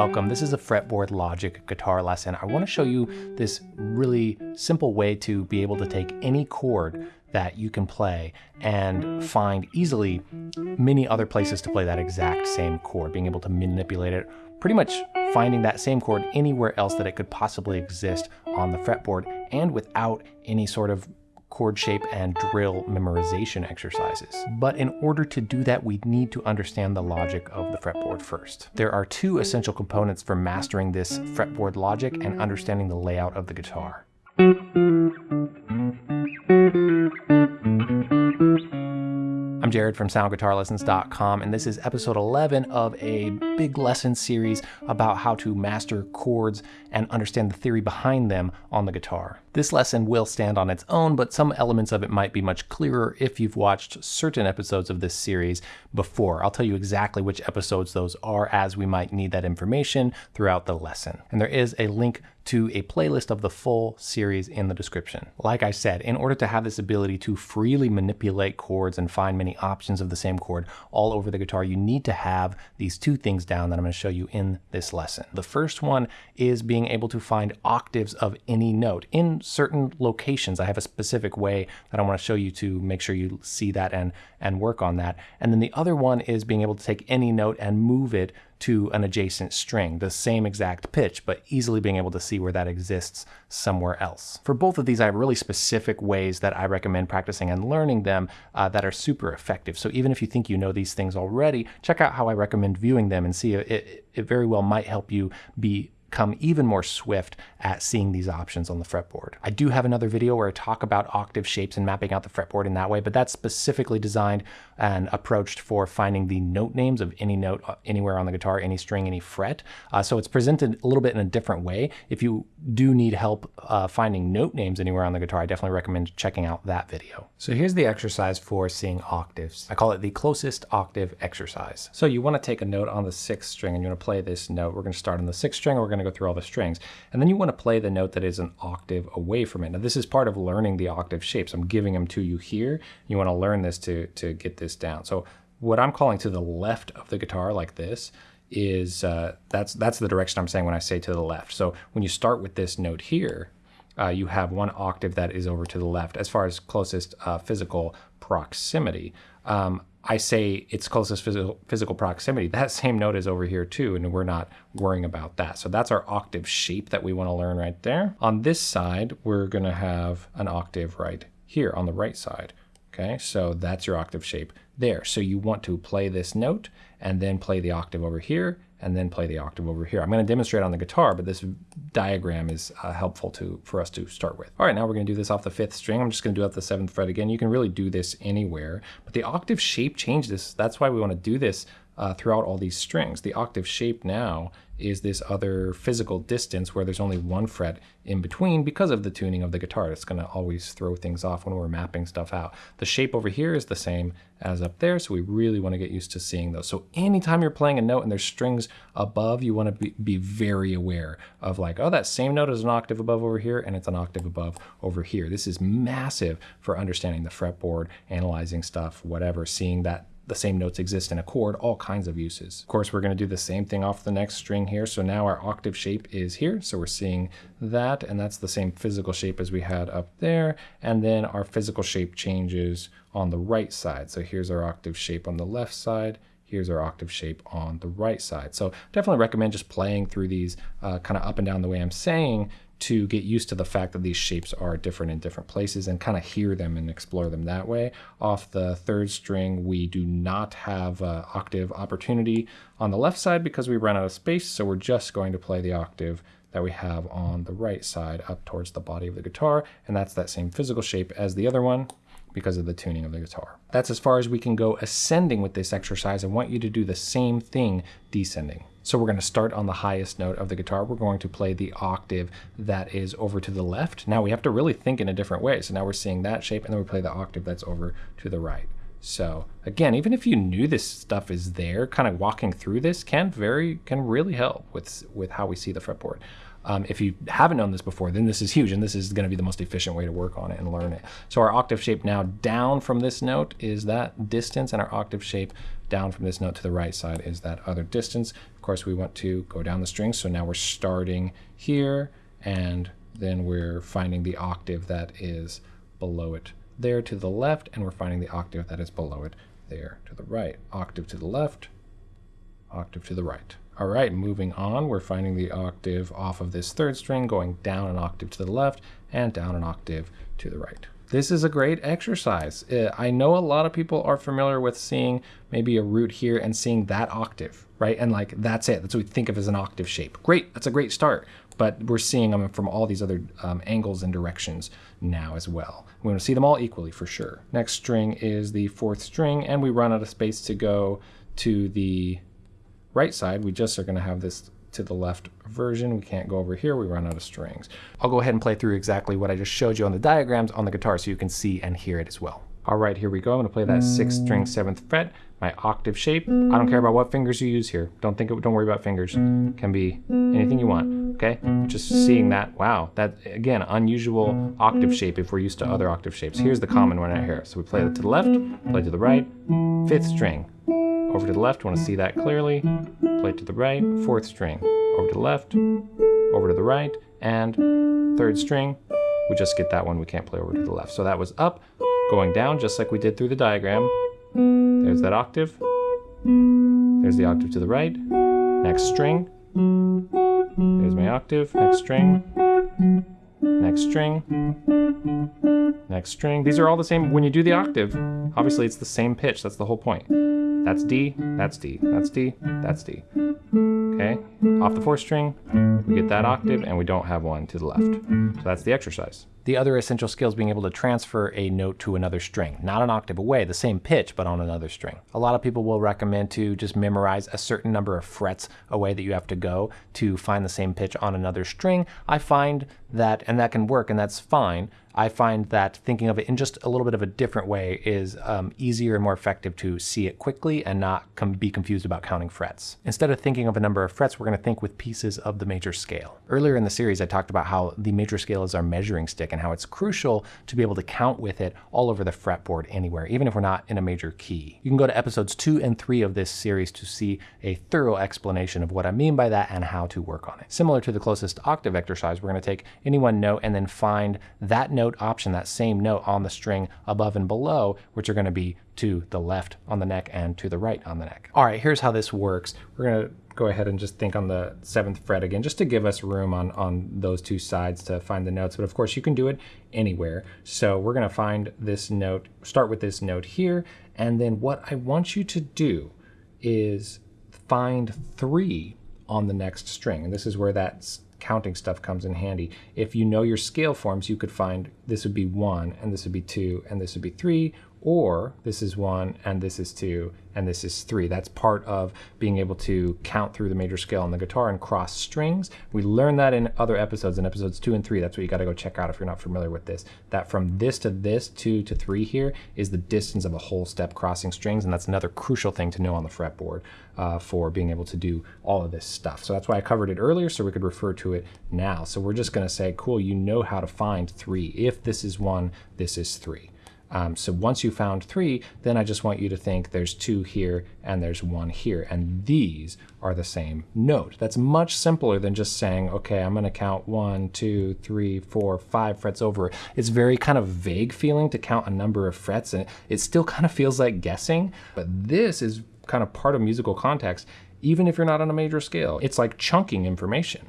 Welcome. This is a fretboard logic guitar lesson. I want to show you this really simple way to be able to take any chord that you can play and find easily many other places to play that exact same chord, being able to manipulate it, pretty much finding that same chord anywhere else that it could possibly exist on the fretboard and without any sort of chord shape and drill memorization exercises. But in order to do that, we need to understand the logic of the fretboard first. There are two essential components for mastering this fretboard logic and understanding the layout of the guitar. I'm Jared from SoundGuitarLessons.com, and this is episode 11 of a big lesson series about how to master chords and understand the theory behind them on the guitar. This lesson will stand on its own, but some elements of it might be much clearer if you've watched certain episodes of this series before. I'll tell you exactly which episodes those are as we might need that information throughout the lesson. And there is a link to a playlist of the full series in the description. Like I said, in order to have this ability to freely manipulate chords and find many options of the same chord all over the guitar, you need to have these two things down that I'm going to show you in this lesson. The first one is being able to find octaves of any note in certain locations. I have a specific way that I want to show you to make sure you see that and, and work on that. And then the other one is being able to take any note and move it to an adjacent string, the same exact pitch, but easily being able to see where that exists somewhere else. For both of these, I have really specific ways that I recommend practicing and learning them uh, that are super effective. So even if you think you know these things already, check out how I recommend viewing them and see it, it very well might help you be become even more swift at seeing these options on the fretboard. I do have another video where I talk about octave shapes and mapping out the fretboard in that way, but that's specifically designed and approached for finding the note names of any note uh, anywhere on the guitar, any string, any fret. Uh, so it's presented a little bit in a different way. If you do need help uh, finding note names anywhere on the guitar, I definitely recommend checking out that video. So here's the exercise for seeing octaves. I call it the closest octave exercise. So you want to take a note on the sixth string and you want to play this note. We're going to start on the sixth string. We're going to go through all the strings. And then you want to play the note that is an octave away from it. Now this is part of learning the octave shapes. I'm giving them to you here. You want to learn this to, to get this down. So what I'm calling to the left of the guitar like this is uh, that's that's the direction I'm saying when I say to the left. So when you start with this note here, uh, you have one octave that is over to the left as far as closest uh, physical proximity. Um, I say its closest physical, physical proximity, that same note is over here too, and we're not worrying about that. So that's our octave shape that we want to learn right there. On this side, we're going to have an octave right here on the right side. Okay, so that's your octave shape there. So you want to play this note and then play the octave over here and then play the octave over here. I'm going to demonstrate on the guitar, but this diagram is uh, helpful to for us to start with. All right, now we're going to do this off the fifth string. I'm just going to do it the seventh fret again. You can really do this anywhere, but the octave shape changes. That's why we want to do this uh, throughout all these strings. The octave shape now is this other physical distance where there's only one fret in between because of the tuning of the guitar. It's going to always throw things off when we're mapping stuff out. The shape over here is the same as up there, so we really want to get used to seeing those. So anytime you're playing a note and there's strings above, you want to be, be very aware of like, oh, that same note is an octave above over here and it's an octave above over here. This is massive for understanding the fretboard, analyzing stuff, whatever, seeing that the same notes exist in a chord, all kinds of uses. Of course, we're going to do the same thing off the next string here. So now our octave shape is here. So we're seeing that, and that's the same physical shape as we had up there. And then our physical shape changes on the right side. So here's our octave shape on the left side here's our octave shape on the right side. So definitely recommend just playing through these uh, kind of up and down the way I'm saying to get used to the fact that these shapes are different in different places and kind of hear them and explore them that way. Off the third string, we do not have octave opportunity on the left side because we run out of space, so we're just going to play the octave that we have on the right side up towards the body of the guitar, and that's that same physical shape as the other one because of the tuning of the guitar. That's as far as we can go ascending with this exercise. I want you to do the same thing descending. So we're going to start on the highest note of the guitar. We're going to play the octave that is over to the left. Now we have to really think in a different way. So now we're seeing that shape and then we play the octave that's over to the right. So again, even if you knew this stuff is there, kind of walking through this can very can really help with with how we see the fretboard. Um, if you haven't known this before, then this is huge, and this is going to be the most efficient way to work on it and learn it. So our octave shape now down from this note is that distance, and our octave shape down from this note to the right side is that other distance. Of course, we want to go down the string, so now we're starting here, and then we're finding the octave that is below it there to the left, and we're finding the octave that is below it there to the right. Octave to the left, octave to the right. All right, moving on, we're finding the octave off of this third string, going down an octave to the left and down an octave to the right. This is a great exercise. Uh, I know a lot of people are familiar with seeing maybe a root here and seeing that octave, right? And like, that's it. That's what we think of as an octave shape. Great, that's a great start. But we're seeing them from all these other um, angles and directions now as well. We want to see them all equally for sure. Next string is the fourth string, and we run out of space to go to the right side. We just are going to have this to the left version. We can't go over here. We run out of strings. I'll go ahead and play through exactly what I just showed you on the diagrams on the guitar so you can see and hear it as well. All right, here we go. I'm going to play that sixth string, seventh fret, my octave shape. I don't care about what fingers you use here. Don't think, don't worry about fingers. Can be anything you want. Okay, just seeing that. Wow, that again unusual octave shape if we're used to other octave shapes. Here's the common one right here. So we play it to the left, play to the right, fifth string, over to the left, want to see that clearly. Play to the right, fourth string. Over to the left, over to the right, and third string. We just get that one, we can't play over to the left. So that was up, going down, just like we did through the diagram. There's that octave. There's the octave to the right. Next string. There's my octave. Next string. Next string. Next string. These are all the same. When you do the octave, obviously it's the same pitch. That's the whole point. That's D, that's D, that's D, that's D. Okay, off the fourth string, we get that octave and we don't have one to the left. So that's the exercise. The other essential skill is being able to transfer a note to another string, not an octave away, the same pitch, but on another string. A lot of people will recommend to just memorize a certain number of frets away that you have to go to find the same pitch on another string. I find that, and that can work, and that's fine. I find that thinking of it in just a little bit of a different way is um, easier and more effective to see it quickly and not be confused about counting frets. Instead of thinking of a number of frets, we're going to think with pieces of the major scale. Earlier in the series, I talked about how the major scale is our measuring stick and how it's crucial to be able to count with it all over the fretboard anywhere, even if we're not in a major key. You can go to episodes two and three of this series to see a thorough explanation of what I mean by that and how to work on it. Similar to the closest octave exercise, we're going to take any one note and then find that note option, that same note on the string above and below, which are going to be to the left on the neck and to the right on the neck. All right, here's how this works. We're going to go ahead and just think on the seventh fret again, just to give us room on, on those two sides to find the notes. But of course, you can do it anywhere. So we're going to find this note, start with this note here. And then what I want you to do is find three on the next string. And this is where that's counting stuff comes in handy. If you know your scale forms, you could find this would be one, and this would be two, and this would be three, or this is one, and this is two, and this is three. That's part of being able to count through the major scale on the guitar and cross strings. We learned that in other episodes, in episodes two and three. That's what you got to go check out if you're not familiar with this. That from this to this, two to three here, is the distance of a whole step crossing strings, and that's another crucial thing to know on the fretboard uh, for being able to do all of this stuff. So that's why I covered it earlier, so we could refer to it now. So we're just going to say, cool, you know how to find three. If this is one, this is three. Um, so once you found three, then I just want you to think there's two here and there's one here, and these are the same note. That's much simpler than just saying, okay, I'm gonna count one, two, three, four, five frets over. It's very kind of vague feeling to count a number of frets, and it still kind of feels like guessing, but this is kind of part of musical context, even if you're not on a major scale. It's like chunking information.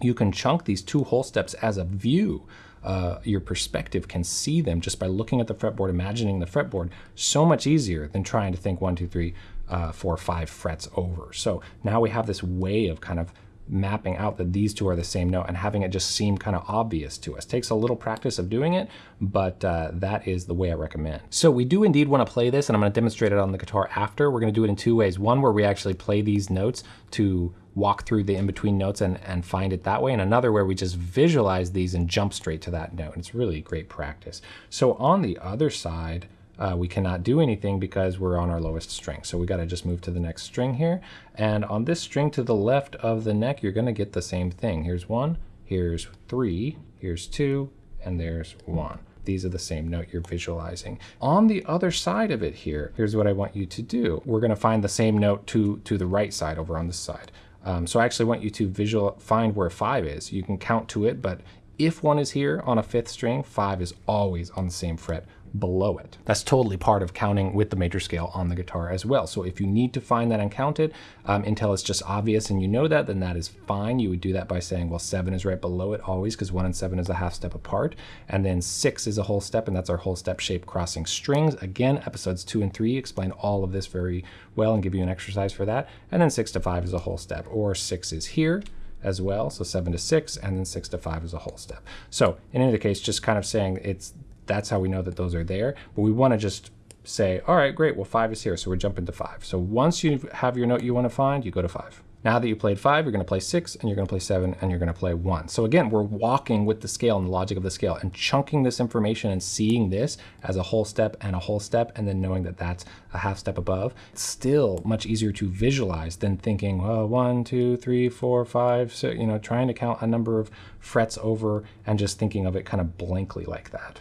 You can chunk these two whole steps as a view uh, your perspective can see them just by looking at the fretboard, imagining the fretboard, so much easier than trying to think one, two, three, uh, four, five frets over. So now we have this way of kind of mapping out that these two are the same note and having it just seem kind of obvious to us. Takes a little practice of doing it, but uh, that is the way I recommend. So we do indeed want to play this and I'm going to demonstrate it on the guitar after. We're going to do it in two ways. One where we actually play these notes to walk through the in-between notes and, and find it that way, and another where we just visualize these and jump straight to that note. And it's really great practice. So on the other side, uh, we cannot do anything because we're on our lowest string. So we got to just move to the next string here. And on this string to the left of the neck, you're going to get the same thing. Here's one, here's three, here's two, and there's one. These are the same note you're visualizing. On the other side of it here, here's what I want you to do. We're going to find the same note to, to the right side over on this side. Um, so I actually want you to visual find where five is. You can count to it, but if one is here on a fifth string, five is always on the same fret below it. That's totally part of counting with the major scale on the guitar as well. So if you need to find that and count it um, until it's just obvious and you know that, then that is fine. You would do that by saying, well, seven is right below it always because one and seven is a half step apart. And then six is a whole step and that's our whole step shape crossing strings. Again, episodes two and three explain all of this very well and give you an exercise for that. And then six to five is a whole step or six is here as well. So seven to six, and then six to five is a whole step. So in any case, just kind of saying it's that's how we know that those are there. But we want to just say, all right, great, well, five is here, so we're jumping to five. So once you have your note you want to find, you go to five. Now that you played five, you're going to play six, and you're going to play seven, and you're going to play one. So again, we're walking with the scale and the logic of the scale and chunking this information and seeing this as a whole step and a whole step, and then knowing that that's a half step above. It's still much easier to visualize than thinking, well, one, two, three, four, five, so, you know, trying to count a number of frets over and just thinking of it kind of blankly like that.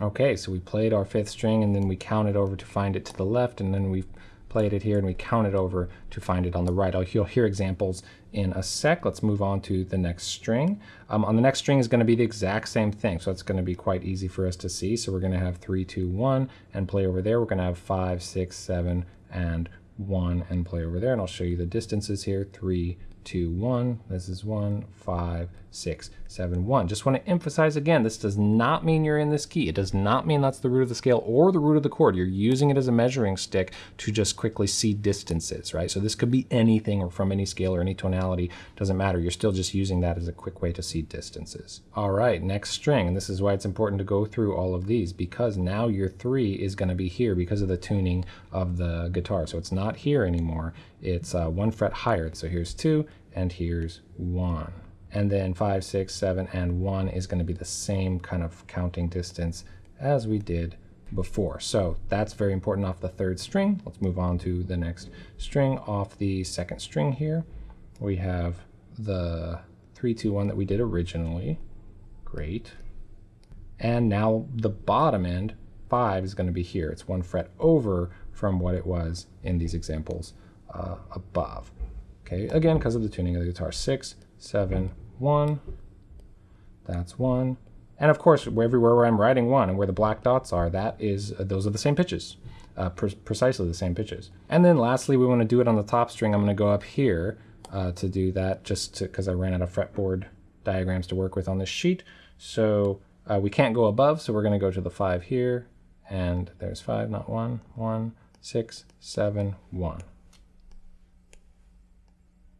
Okay, so we played our fifth string and then we counted over to find it to the left and then we played it here and we counted over to find it on the right. You'll hear examples in a sec. Let's move on to the next string. Um, on the next string is going to be the exact same thing, so it's going to be quite easy for us to see. So we're going to have three, two, one, and play over there. We're going to have five, six, seven, and one, and play over there. And I'll show you the distances here, three, two, one. This is one, five, six, seven, one. Just want to emphasize again, this does not mean you're in this key. It does not mean that's the root of the scale or the root of the chord. You're using it as a measuring stick to just quickly see distances, right? So this could be anything or from any scale or any tonality, doesn't matter. You're still just using that as a quick way to see distances. All right, next string, and this is why it's important to go through all of these because now your three is gonna be here because of the tuning of the guitar. So it's not here anymore. It's uh, one fret higher. So here's two, and here's one. And then five, six, seven, and one is going to be the same kind of counting distance as we did before. So that's very important off the third string. Let's move on to the next string off the second string here. We have the three, two, one that we did originally. Great. And now the bottom end, five, is going to be here. It's one fret over from what it was in these examples uh, above. Okay, again, because of the tuning of the guitar. Six, seven, one. That's one. And of course, everywhere where I'm writing one and where the black dots are, that is, uh, those are the same pitches, uh, pre precisely the same pitches. And then lastly, we want to do it on the top string. I'm going to go up here uh, to do that just because I ran out of fretboard diagrams to work with on this sheet. So uh, we can't go above, so we're going to go to the five here. And there's five, not one, one, six, seven, one.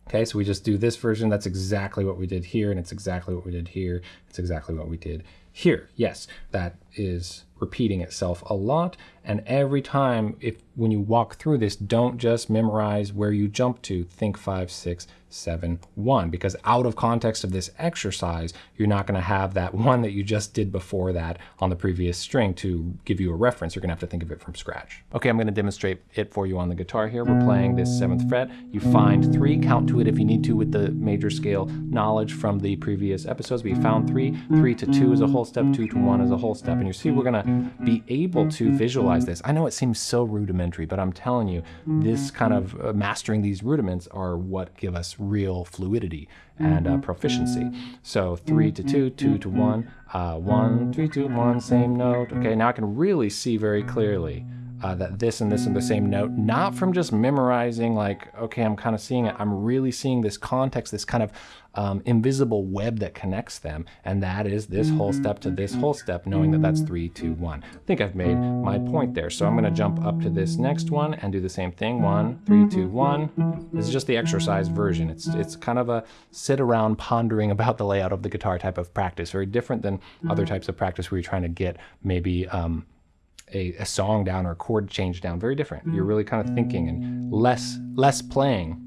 Okay, so we just do this version. That's exactly what we did here, and it's exactly what we did here. It's exactly what we did here. Yes, that is repeating itself a lot. And every time, if when you walk through this, don't just memorize where you jump to. Think five, six, seven, one, because out of context of this exercise, you're not going to have that one that you just did before that on the previous string to give you a reference. You're going to have to think of it from scratch. Okay, I'm going to demonstrate it for you on the guitar here. We're playing this seventh fret. You find three, count to it if you need to with the major scale knowledge from the previous episodes. We found three, three to two is a whole step, two to one is a whole step. And you see, we're going to be able to visualize this. I know it seems so rudimentary, but I'm telling you, this kind of uh, mastering these rudiments are what give us real fluidity and uh, proficiency. So three to two, two to one, uh, one, three, two, one, same note. Okay, now I can really see very clearly uh, that this and this are the same note, not from just memorizing like, okay, I'm kind of seeing it. I'm really seeing this context, this kind of um, invisible web that connects them. And that is this whole step to this whole step, knowing that that's three, two, one. I think I've made my point there. So I'm gonna jump up to this next one and do the same thing. One, three, two, one. This is just the exercise version. It's, it's kind of a sit around pondering about the layout of the guitar type of practice, very different than other types of practice where you're trying to get maybe um, a, a song down or a chord change down. Very different. You're mm. really kind of thinking and less less playing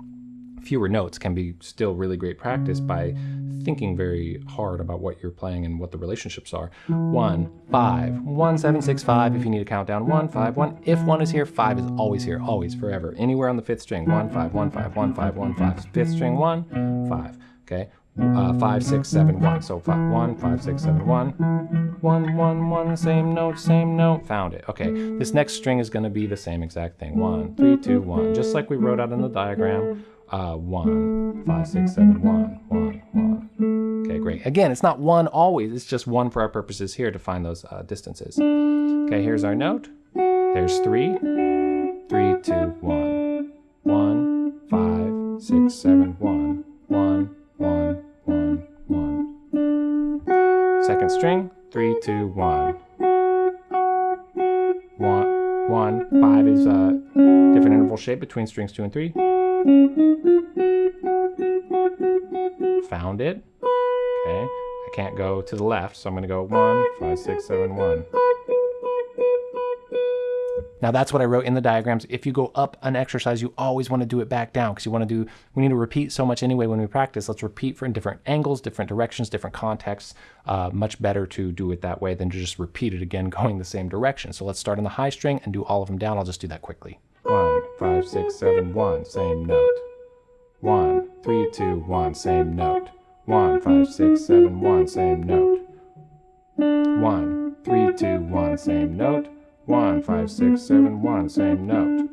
fewer notes can be still really great practice by thinking very hard about what you're playing and what the relationships are. One, five, one, seven, six, five. If you need to count down one, five, one. If one is here, five is always here, always, forever. Anywhere on the fifth string, one, five, one, five, one, five, one, five. Fifth string, one, five. Okay, uh, five, six, seven, one. So five, one, five, six, seven, one, one, one, one. Same note, same note. Found it. Okay, this next string is going to be the same exact thing. One, three, two, one. Just like we wrote out in the diagram. Uh, one, five, six, seven, one, one, one. Okay, great. Again, it's not one always. It's just one for our purposes here to find those uh, distances. Okay, here's our note. There's three, three, two, one, one, five, six, seven, one, one, one, Second string, three, two, one. One, one, five is a different interval shape between strings two and three. Found it. Okay, I can't go to the left, so I'm to go one, five, six, seven, one. Now that's what I wrote in the diagrams. If you go up an exercise, you always want to do it back down because you want to do, we need to repeat so much anyway when we practice. Let's repeat for in different angles, different directions, different contexts. Uh, much better to do it that way than to just repeat it again going the same direction. So let's start on the high string and do all of them down. I'll just do that quickly. One, five, six, seven, one, same note. One, three, two, one, same note. One, five, six, seven, one, same note. One, three, two, one, same note. One, five, six, seven, one, same note.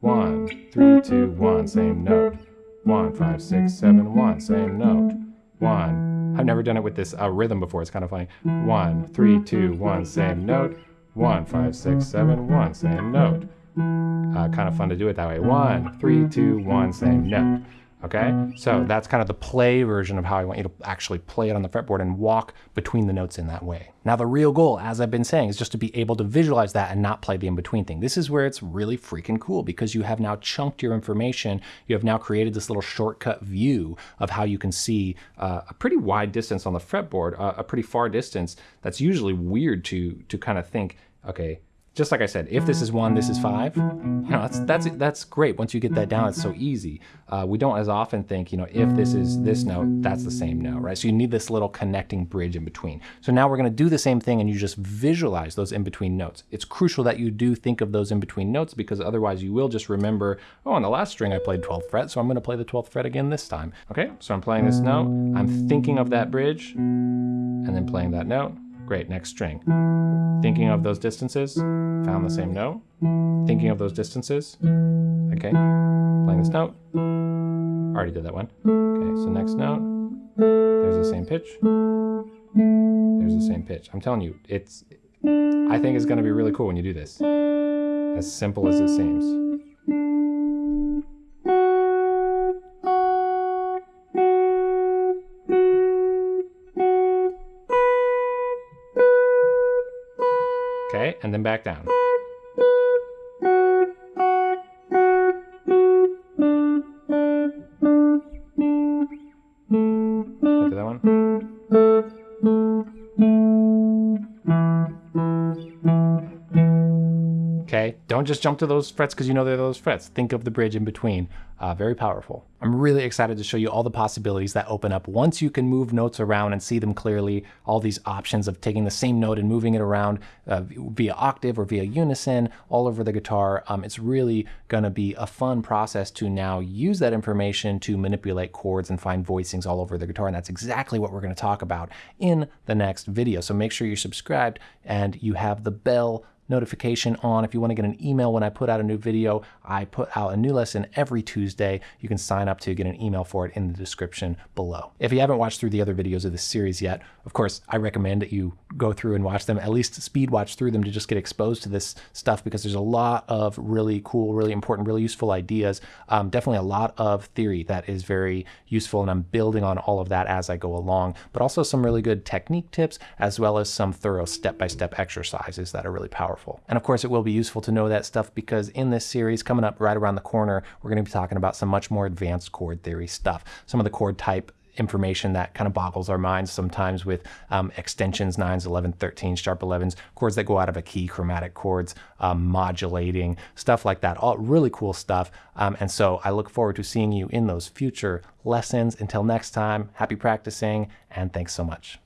One, three, two, one, same note. One, five, six, seven, one, same note. One. I've never done it with this uh, rhythm before. It's kind of funny. One, three, two, one, same note. One, five, six, seven, one, same note. Uh, kind of fun to do it that way. One, three, two, one, same note. Okay, so that's kind of the play version of how I want you to actually play it on the fretboard and walk between the notes in that way. Now, the real goal, as I've been saying, is just to be able to visualize that and not play the in-between thing. This is where it's really freaking cool because you have now chunked your information. You have now created this little shortcut view of how you can see uh, a pretty wide distance on the fretboard, uh, a pretty far distance that's usually weird to, to kind of think, okay, just like I said, if this is one, this is five. You know, that's that's that's great. Once you get that down, it's so easy. Uh, we don't as often think, you know, if this is this note, that's the same note, right? So you need this little connecting bridge in between. So now we're going to do the same thing, and you just visualize those in between notes. It's crucial that you do think of those in between notes because otherwise you will just remember, oh, on the last string I played 12th fret, so I'm going to play the 12th fret again this time. Okay, so I'm playing this note. I'm thinking of that bridge, and then playing that note. Great, next string. Thinking of those distances, found the same note. Thinking of those distances, okay, playing this note. Already did that one. Okay, so next note, there's the same pitch. There's the same pitch. I'm telling you, it's, I think it's gonna be really cool when you do this. As simple as it seems. Okay, and then back down. At that one. Okay, don't just jump to those frets because you know they're those frets. Think of the bridge in between. Uh, very powerful. I'm really excited to show you all the possibilities that open up once you can move notes around and see them clearly. All these options of taking the same note and moving it around uh, via octave or via unison all over the guitar. Um, it's really going to be a fun process to now use that information to manipulate chords and find voicings all over the guitar. And that's exactly what we're going to talk about in the next video. So make sure you're subscribed and you have the bell notification on. If you want to get an email when I put out a new video, I put out a new lesson every Tuesday. You can sign up to get an email for it in the description below. If you haven't watched through the other videos of this series yet, of course, I recommend that you go through and watch them, at least speed watch through them to just get exposed to this stuff because there's a lot of really cool, really important, really useful ideas. Um, definitely a lot of theory that is very useful, and I'm building on all of that as I go along, but also some really good technique tips as well as some thorough step-by-step -step exercises that are really powerful powerful. And of course, it will be useful to know that stuff because in this series, coming up right around the corner, we're going to be talking about some much more advanced chord theory stuff. Some of the chord type information that kind of boggles our minds sometimes with um, extensions 9s 11 13 sharp 11s chords that go out of a key chromatic chords um, modulating stuff like that all really cool stuff um, and so i look forward to seeing you in those future lessons until next time happy practicing and thanks so much